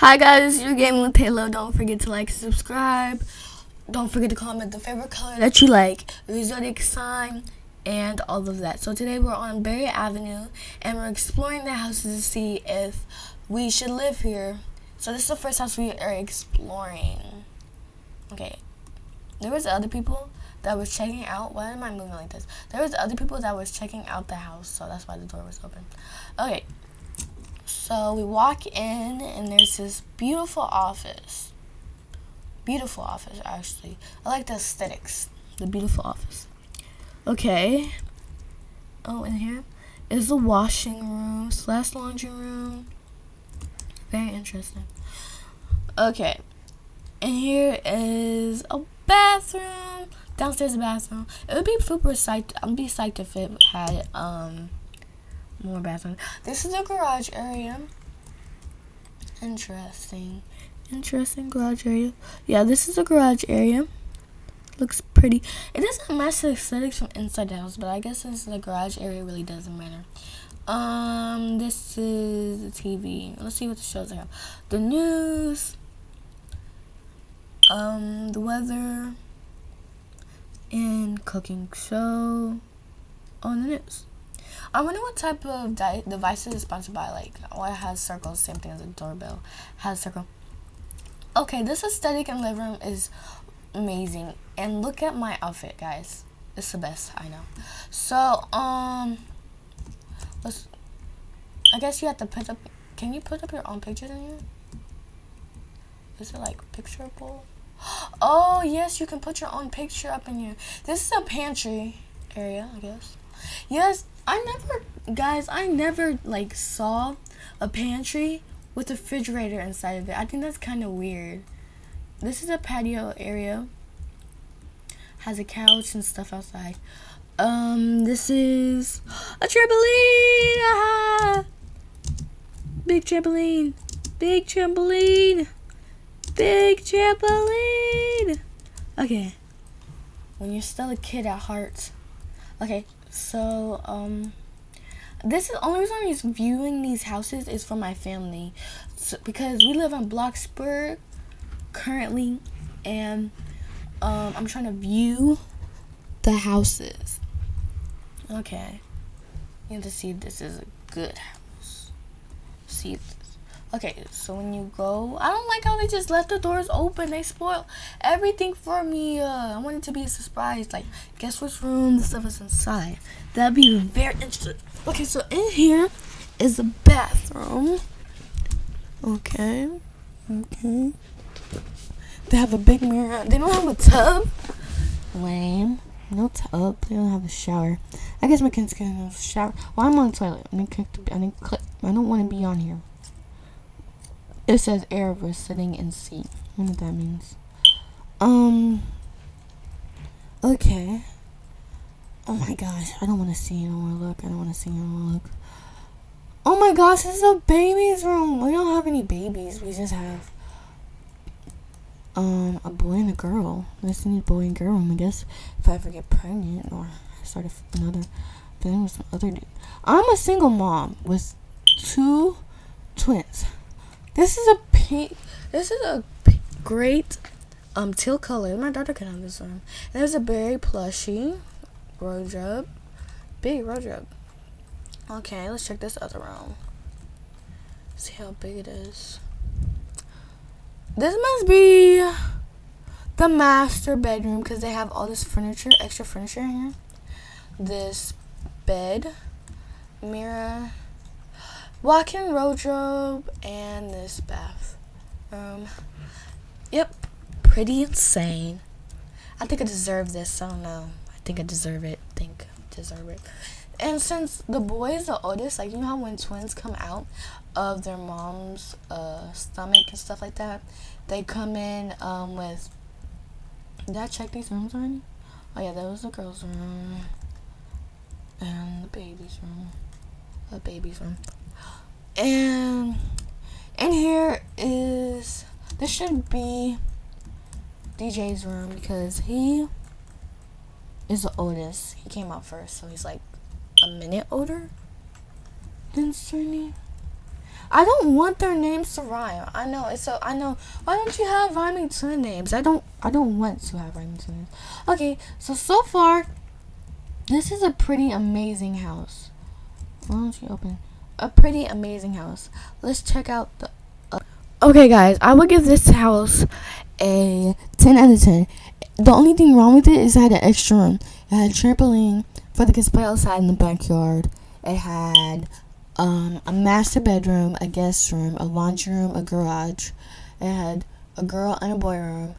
Hi guys, you're gaming with Halo. Don't forget to like, subscribe. Don't forget to comment the favorite color that you like, your zodiac sign, and all of that. So today we're on Berry Avenue, and we're exploring the houses to see if we should live here. So this is the first house we are exploring. Okay, there was other people that was checking out. Why am I moving like this? There was other people that was checking out the house, so that's why the door was open. Okay, so we walk in, and there's this beautiful office. Beautiful office, actually. I like the aesthetics. The beautiful office. Okay. Oh, in here is the washing room slash laundry room. Very interesting. Okay. And here is a bathroom. Downstairs a bathroom. It would be super psyched. I'd be psyched if it had um more bathroom. This is the garage area. Interesting. Interesting garage area. Yeah, this is the garage area. Looks pretty. It doesn't match the aesthetics from inside the house, but I guess since the garage area really doesn't matter. Um, this is the TV. Let's see what the shows I have. The news. Um, the weather. And cooking show on the news. I wonder what type of device is sponsored by. Like, oh, it has circles, same thing as a doorbell. Has circle. Okay, this aesthetic in living room is amazing. And look at my outfit, guys. It's the best, I know. So, um, let's, I guess you have to put up, can you put up your own pictures in here? Is it like pictureable? Oh, yes, you can put your own picture up in here. This is a pantry area, I guess. Yes, I never, guys, I never like saw a pantry with a refrigerator inside of it. I think that's kind of weird. This is a patio area. Has a couch and stuff outside. Um, this is a trampoline. Ah! Big trampoline. Big trampoline. Big trampoline. Okay. When you're still a kid at heart. Okay, so, um, this is the only reason I'm viewing these houses is for my family. So, because we live in Bloxburg currently, and um, I'm trying to view the houses. Okay. You have to see if this is a good house. See Okay, so when you go, I don't like how they just left the doors open. They spoil everything for me. Uh, I want it to be a surprise. Like, guess which room the stuff is inside. That'd be very interesting. Okay, so in here is a bathroom. Okay. Okay. They have a big mirror. They don't have a tub. Lame. No tub. They don't have a shower. I guess my kids can have a shower. Well, I'm on the toilet. I I didn't click. I don't want to be on here. It says air was sitting in seat. I wonder what that means. Um. Okay. Oh my gosh. I don't want to see. I don't look. I don't want to see. I don't look. Oh my gosh. This is a baby's room. We don't have any babies. We just have um a boy and a girl. This is a boy and girl room, I guess. If I ever get pregnant or start another thing with some other dude. I'm a single mom with two twins. This is a pink. This is a great um teal color. My daughter can have this one. There's a berry plushie wardrobe. Big wardrobe. Okay, let's check this other room. See how big it is. This must be the master bedroom because they have all this furniture, extra furniture in here. This bed, mirror, walk-in wardrobe, and this bath. Um, yep, pretty insane. I think I deserve this. I don't know. I think I deserve it. I think I deserve it. And since the boy is the oldest, like you know how when twins come out of their mom's uh, stomach and stuff like that, they come in um, with. Did I check these rooms already? Oh yeah, that was the girls' room and the baby's room. The baby's room. And in here is this should be DJ's room because he is the oldest. He came out first, so he's like a minute older than Sunny. I don't want their names to rhyme. I know it's so. I know. Why don't you have rhyming twin names? I don't. I don't want to have rhyming twin names. Okay, so so far, this is a pretty amazing house. Why don't you open? A pretty amazing house. Let's check out the. Uh, okay, guys, I would give this house a 10 out of 10. The only thing wrong with it is it had an extra room. It had a trampoline for the kids to play outside in the backyard. It had um, a master bedroom, a guest room, a laundry room, a garage. It had a girl and a boy room,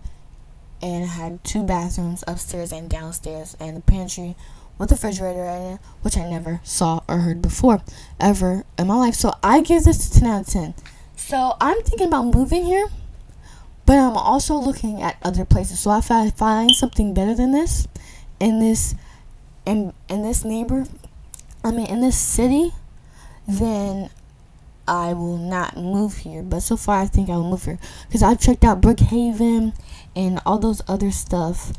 and it had two bathrooms upstairs and downstairs, and a pantry with a refrigerator in it, which I never saw or heard before ever in my life. So I give this a 10 out of 10. So I'm thinking about moving here, but I'm also looking at other places. So if I find something better than this in this in in this neighbor, I mean in this city, then I will not move here. But so far, I think I will move here because I've checked out Brookhaven and all those other stuff,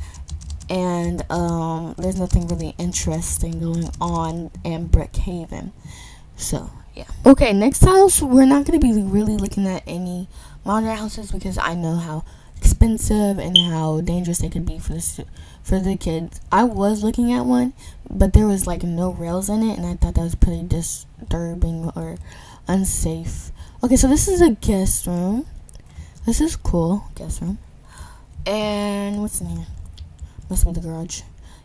and um, there's nothing really interesting going on in Brookhaven. So yeah. Okay, next house we're not gonna be really looking at any modern houses because I know how expensive and how dangerous they could be for the for the kids. I was looking at one, but there was like no rails in it, and I thought that was pretty disturbing or unsafe. Okay, so this is a guest room. This is cool, guest room. And what's in here? Must be the garage.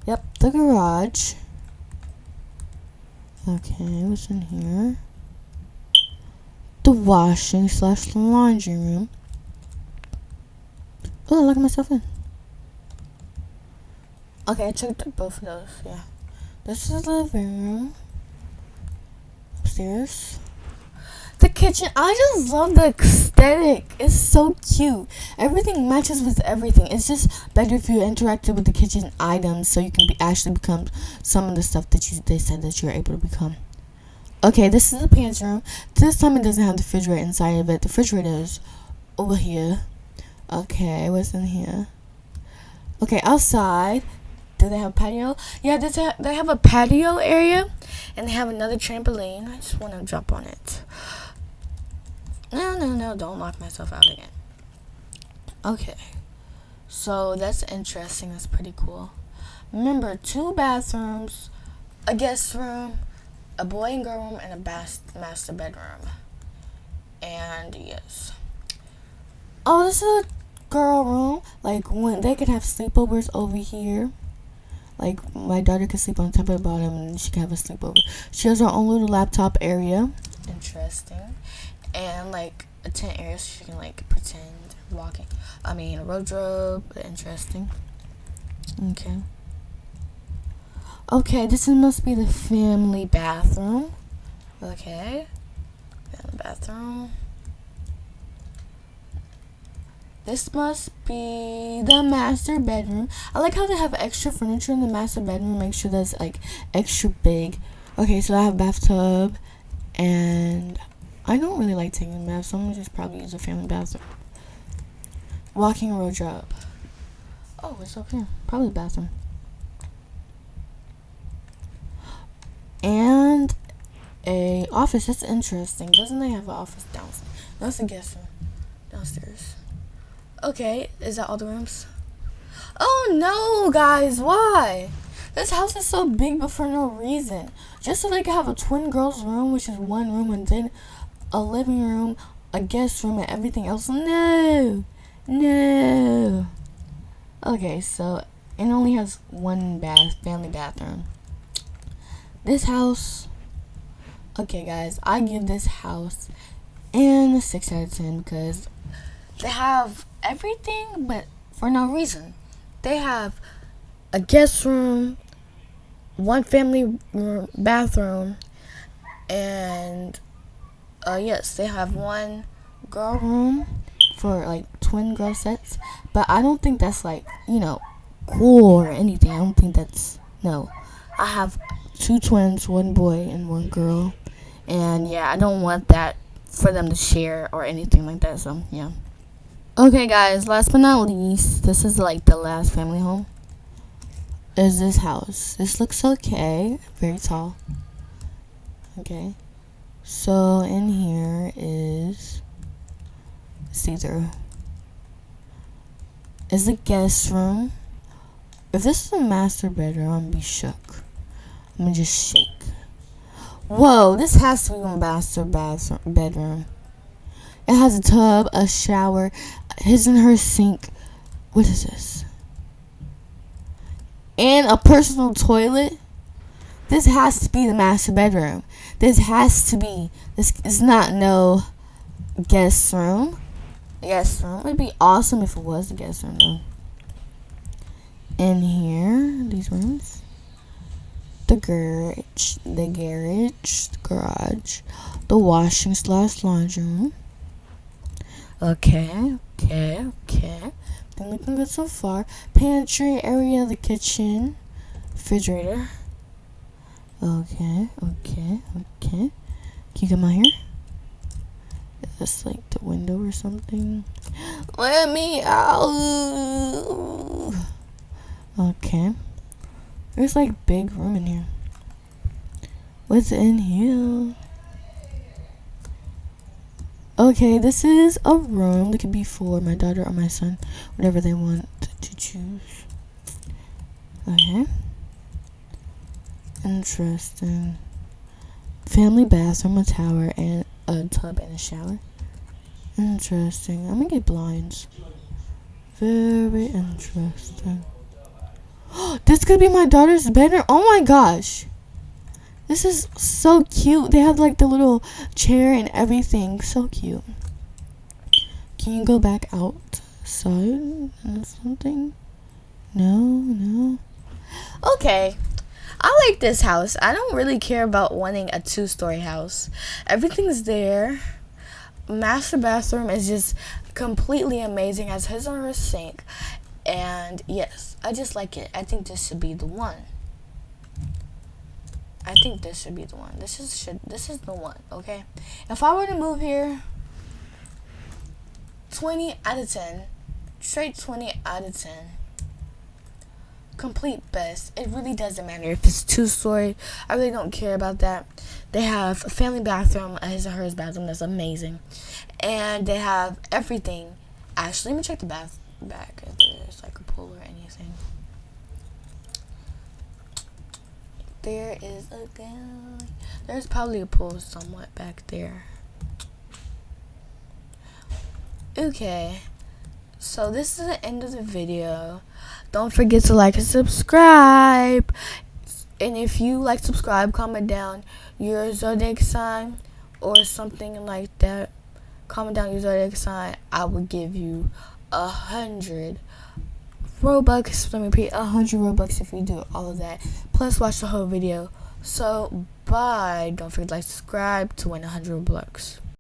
Yep, the garage. Okay, what's in here? The washing slash laundry room. Oh, look at myself in. Okay, I checked both of those, yeah. This is the living room. Upstairs. The kitchen, I just love the aesthetic. It's so cute. Everything matches with everything. It's just better if you interacted with the kitchen items so you can be actually become some of the stuff that you they said that you're able to become. Okay, this is the pantry room. This time it doesn't have the refrigerator inside of it. The refrigerator is over here. Okay, what's in here? Okay, outside. Do they have a patio? Yeah, they have a patio area, and they have another trampoline. I just want to jump on it. No, no, no, don't lock myself out again. Okay, so that's interesting. That's pretty cool. Remember, two bathrooms, a guest room, a boy and girl room, and a master bedroom. And yes. Oh, this is a girl room. Like when they could have sleepovers over here. Like my daughter could sleep on top of the bottom and she can have a sleepover. She has her own little laptop area. Interesting. And like a tent area so she can like pretend walking. I mean a wardrobe. Interesting. Okay. Okay, this must be the family bathroom. Okay. Family bathroom. This must be the master bedroom. I like how they have extra furniture in the master bedroom. Make sure that's like extra big. Okay, so I have bathtub and I don't really like taking baths, so I'm gonna just probably use a family bathroom. Walking wardrobe. Oh, it's up here. Probably the bathroom. And a office. That's interesting. Doesn't they have an office downstairs? That's a guest room downstairs. Okay, is that all the rooms? Oh no, guys, why? This house is so big, but for no reason. Just so they could have a twin girls' room, which is one room, and then a living room, a guest room, and everything else. No, no. Okay, so it only has one bath, family bathroom. This house. Okay, guys, I give this house and a six out of ten because they have everything, but for no reason. They have a guest room, one family room, bathroom, and uh, yes, they have one girl room for like twin girl sets. But I don't think that's like you know cool or anything. I don't think that's no. I have two twins, one boy and one girl, and yeah, I don't want that for them to share or anything like that. So yeah. Okay, guys, last but not least, this is like the last family home. Is this house? This looks okay. Very tall. Okay. So in here is through. Is the guest room. If this is a master bedroom, I'm gonna be shook. I'm gonna just shake. Whoa, this has to be a master bathroom bedroom. It has a tub, a shower, his and her sink. What is this? And a personal toilet. This has to be the master bedroom. This has to be. This is not no guest room. Guest room. It'd be awesome if it was a guest room though. In here, these rooms. The garage, the garage, the garage, the washing slash laundry room. Okay, okay, okay. Been looking good so far. Pantry area, the kitchen, refrigerator. Okay, okay, okay. Can you come out here? Is this like the window or something? Let me out. Okay. There's like big room in here. What's in here? Okay, this is a room that could be for my daughter or my son, whatever they want to choose. Okay. Interesting. Family bathroom, a tower, and a tub and a shower. Interesting. I'm gonna get blinds. Very interesting. this could be my daughter's bedroom. Oh my gosh. This is so cute. They have like the little chair and everything. So cute. Can you go back outside or something? No, no. Okay. I like this house. I don't really care about wanting a two-story house. Everything's there. Master bathroom is just completely amazing. Has his or her sink. And yes, I just like it. I think this should be the one. I think this should be the one. This is should this is the one, okay? If I were to move here, 20 out of 10. Straight 20 out of 10. Complete best. It really doesn't matter if it's two story. I really don't care about that. They have a family bathroom, a his or hers bathroom that's amazing. And they have everything. Actually, let me check the bath back if there's like a pool or anything. there is a guy. There's probably a pool somewhat back there. Okay. So this is the end of the video. Don't forget to like and subscribe. And if you like subscribe, comment down your zodiac sign or something like that. Comment down your zodiac sign. I will give you a hundred Robux. Let me repeat, a 100 Robux if you do all of that. Plus, watch the whole video. So, bye. Don't forget to like, subscribe to win a 100 Robux.